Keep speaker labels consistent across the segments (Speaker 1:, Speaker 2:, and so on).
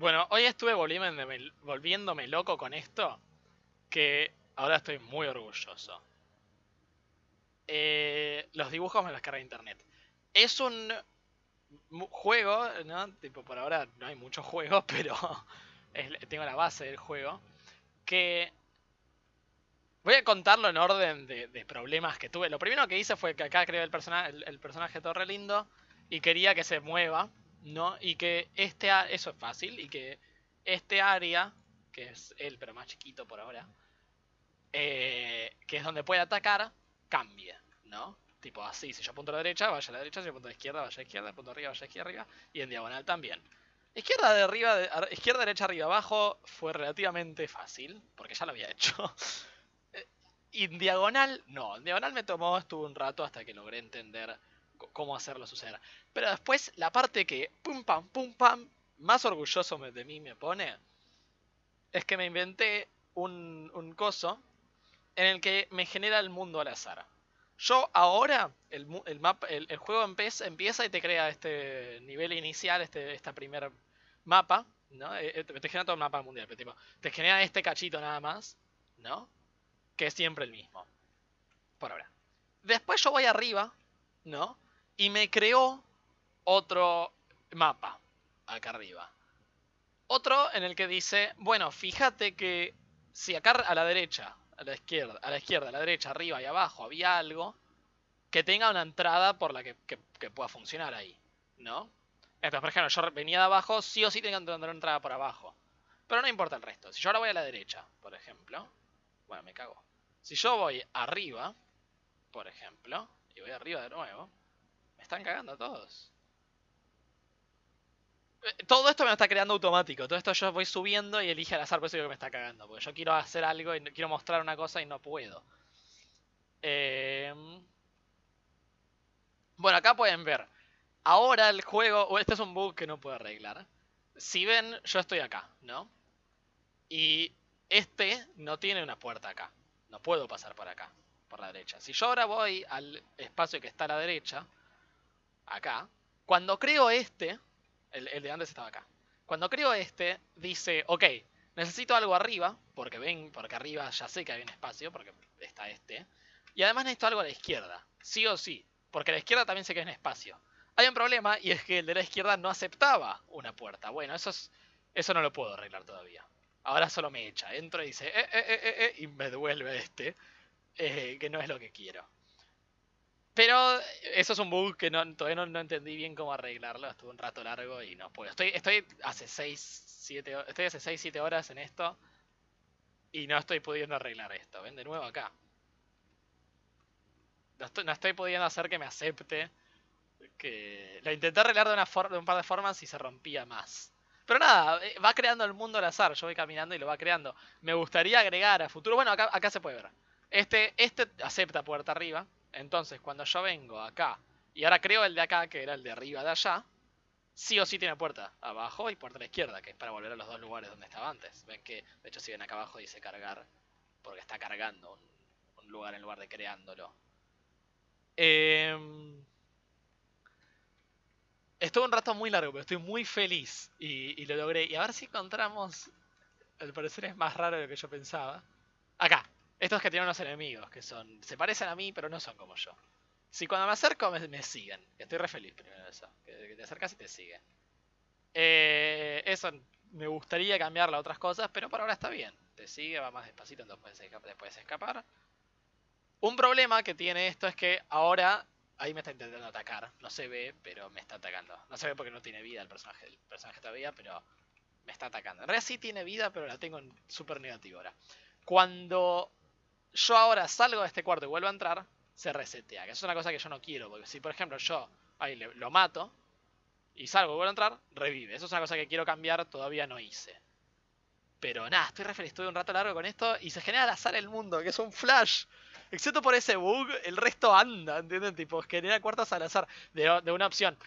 Speaker 1: Bueno, hoy estuve volviéndome, loco con esto, que ahora estoy muy orgulloso. Eh, los dibujos me los carga internet. Es un juego, ¿no? Tipo, por ahora no hay muchos juegos, pero tengo la base del juego. Que voy a contarlo en orden de, problemas que tuve. Lo primero que hice fue que acá creé el, personaje el, personaje todo re lindo y quería que se mueva, ¿no? Y que este, eso es fácil, y que este área, que es él pero más chiquito por ahora, eh, que es donde puede atacar, cambie, ¿no? Tipo así, si yo apunto a la derecha, vaya a la derecha, si yo apunto a la izquierda, vaya a la izquierda, apunto arriba, vaya a la izquierda, arriba, y en diagonal también. Izquierda, de arriba, izquierda, derecha, arriba, abajo fue relativamente fácil, porque ya lo había hecho. Eh, y en diagonal, no, en diagonal me tomó, estuvo un rato hasta que logré entender cómo hacerlo suceder. Pero después, la parte que, pum pam, pum pam, más orgulloso de mí me pone, es que me inventé un, un coso en el que me genera el mundo al azar. Yo ahora, el, el, el, juego empieza, y te crea este nivel inicial, este esta primer mapa, ¿no? Eh, eh, te, genera todo el mapa mundial, pero tipo, te genera este cachito nada más, ¿no? Que es siempre el mismo. Por ahora. Después yo voy arriba, ¿no? Y me creó otro mapa, acá arriba. Otro en el que dice, bueno, fíjate que si acá a la derecha a la izquierda, a la izquierda, a la derecha, arriba y abajo había algo que tenga una entrada por la que, pueda funcionar ahí, ¿no? Entonces, por ejemplo, yo venía de abajo, sí o sí tengo que tener una entrada por abajo. Pero no importa el resto. Si yo ahora voy a la derecha, por ejemplo, bueno, me cago. Si yo voy arriba, por ejemplo, y voy arriba de nuevo, me están cagando todos. Eh, todo esto me está creando automático. Todo esto yo voy subiendo y elige al azar, por eso digo que me está cagando. Porque yo quiero hacer algo y quiero mostrar una cosa y no puedo. Em, bueno, acá pueden ver. Ahora el juego... Este es un bug que no puedo arreglar. Si ven, yo estoy acá, ¿no? Y este no tiene una puerta acá. No puedo pasar por acá, por la derecha. Si yo ahora voy al espacio que está a la derecha, acá, cuando creo este, el, de antes estaba acá. Cuando creo este, dice, ok, necesito algo arriba, porque ven, porque arriba ya sé que hay un espacio, porque está este. Y además necesito algo a la izquierda, sí o sí, porque a la izquierda también sé que hay un espacio. Hay un problema y es que el de la izquierda no aceptaba una puerta. Bueno, eso, es, eso no lo puedo arreglar todavía. Ahora solo me echa, entro y dice, eh, eh, eh, eh, eh" y me devuelve este, eh, que no es lo que quiero. Pero eso es un bug que no, todavía no, entendí bien cómo arreglarlo. Estuve un rato largo y no puedo. Estoy, estoy hace 6, 7, estoy hace 6, 7 horas en esto. Y no estoy pudiendo arreglar esto. Ven de nuevo acá. No estoy, pudiendo hacer que me acepte. Que lo intenté arreglar de, una de un par de formas y se rompía más. Pero nada, eh, va creando el mundo al azar. Yo voy caminando y lo va creando. Me gustaría agregar a futuro. Bueno, acá se puede ver. Este, este acepta puerta arriba. Entonces, cuando yo vengo acá, y ahora creo el de acá, que era el de arriba de allá, sí o sí tiene puerta abajo y puerta a la izquierda, que es para volver a los dos lugares donde estaba antes. Ven que, de hecho, si ven acá abajo dice cargar, porque está cargando un, lugar en lugar de creándolo. Eh, estuvo un rato muy largo, pero estoy muy feliz y, y, lo logré. Y a ver si encontramos. Al parecer es más raro de lo que yo pensaba. Acá. Estos que tienen unos enemigos, que son. Se parecen a mí, pero no son como yo. Si cuando me acerco me, siguen. Estoy re feliz primero de eso. Que, te acercas y te sigue. Eh, eso me gustaría cambiarle a otras cosas, pero por ahora está bien. Te sigue, va más despacito, entonces puedes escapar. Un problema que tiene esto es que ahora ahí me está intentando atacar. No se ve, pero me está atacando. No se ve porque no tiene vida el personaje, el personaje todavía, pero me está atacando. En realidad sí tiene vida, pero la tengo en súper negativo ahora. Cuando yo ahora salgo de este cuarto y vuelvo a entrar, se resetea. Que es una cosa que yo no quiero. Porque si, por ejemplo, yo ahí lo mato y salgo y vuelvo a entrar, revive. Eso es una cosa que quiero cambiar, todavía no hice. Pero nada, estoy re feliz, estuve un rato largo con esto y se genera al azar el mundo, que es un flash. Excepto por ese bug, el resto anda, ¿entienden? Tipo, genera cuartos al azar de, de una opción.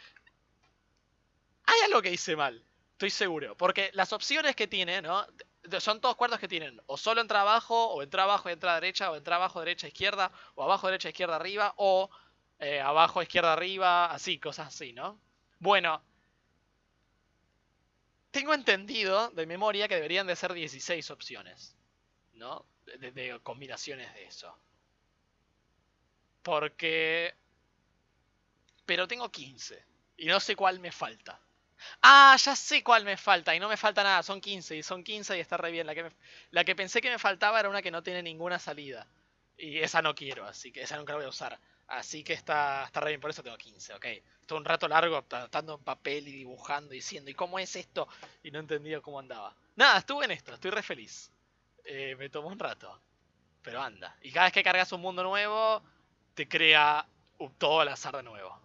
Speaker 1: Hay algo que hice mal, estoy seguro. Porque las opciones que tiene, ¿no? Son todos cuartos que tienen o solo entra abajo, o entra abajo y entra derecha, o entra abajo, derecha, izquierda, o abajo, derecha, izquierda, arriba, o eh, abajo, izquierda, arriba, así, cosas así, ¿no? Bueno, tengo entendido de memoria que deberían de ser 16 opciones. ¿No? De combinaciones de eso. Porque... Pero tengo 15. Y no sé cuál me falta. Ah, ya sé cuál me falta. Y no me falta nada. Son 15. Y son 15 y está re bien. La que, la que pensé que me faltaba era una que no tiene ninguna salida. Y esa no quiero. Así que esa nunca la voy a usar. Así que está, está re bien. Por eso tengo 15, ok. Estuve un rato largo estando en papel y dibujando. Diciendo, ¿y cómo es esto? Y no entendía cómo andaba. Nada, estuve en esto. Estoy re feliz. Eh, me tomó un rato. Pero anda. Y cada vez que cargas un mundo nuevo, te crea todo al azar de nuevo.